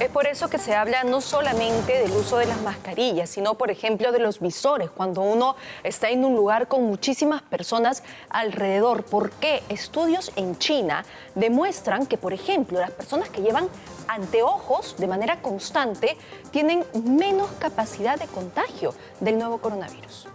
Es por eso que se habla no solamente del uso de las mascarillas, sino por ejemplo de los visores, cuando uno está en un lugar con muchísimas personas alrededor. Porque estudios en China demuestran que, por ejemplo, las personas que llevan anteojos de manera constante tienen menos capacidad de contagio del nuevo coronavirus.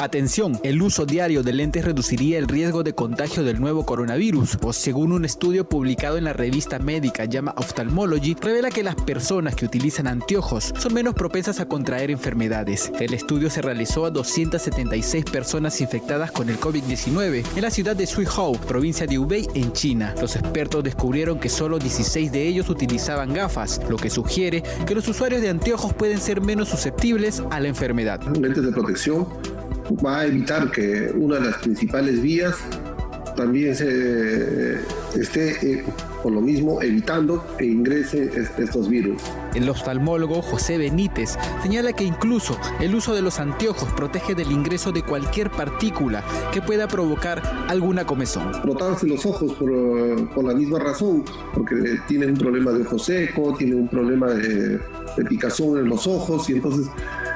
Atención, el uso diario de lentes reduciría el riesgo de contagio del nuevo coronavirus, pues según un estudio publicado en la revista médica llama Ophthalmology, revela que las personas que utilizan anteojos son menos propensas a contraer enfermedades. El estudio se realizó a 276 personas infectadas con el COVID-19 en la ciudad de Suihou, provincia de Hubei, en China. Los expertos descubrieron que solo 16 de ellos utilizaban gafas, lo que sugiere que los usuarios de anteojos pueden ser menos susceptibles a la enfermedad. Lentes de protección va a evitar que una de las principales vías también se esté eh, por lo mismo evitando que ingresen estos virus. El oftalmólogo José Benítez señala que incluso el uso de los anteojos protege del ingreso de cualquier partícula que pueda provocar alguna comezón. Frotarse los ojos por, por, la misma razón, porque tienen un problema de ojo seco, tienen un problema de, de picazón en los ojos y entonces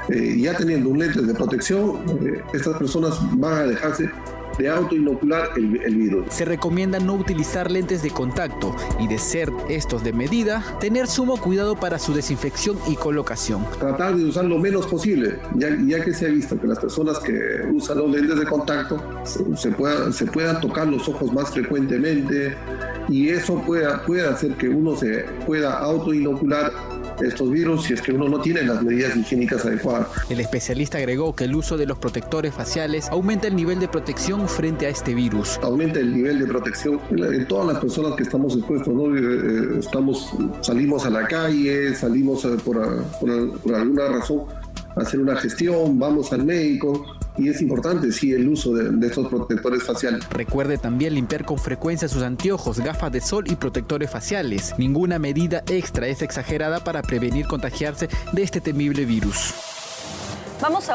eh, ya teniendo un lente de protección, eh, estas personas van a dejarse de autoinocular el, el virus. Se recomienda no utilizar lentes de contacto y de ser estos de medida, tener sumo cuidado para su desinfección y colocación. Tratar de usar lo menos posible, ya, ya que se ha visto que las personas que usan los lentes de contacto se, se, pueda, se puedan tocar los ojos más frecuentemente y eso pueda, puede hacer que uno se pueda autoinocular estos virus si es que uno no tiene las medidas higiénicas adecuadas. El especialista agregó que el uso de los protectores faciales aumenta el nivel de protección frente a este virus. Aumenta el nivel de protección en todas las personas que estamos expuestos, ¿no? Eh, estamos, salimos a la calle, salimos por, por, por alguna razón a hacer una gestión, vamos al médico, y es importante, sí, el uso de, de, estos protectores faciales. Recuerde también limpiar con frecuencia sus anteojos, gafas de sol y protectores faciales. Ninguna medida extra es exagerada para prevenir contagiarse de este temible virus. Vamos a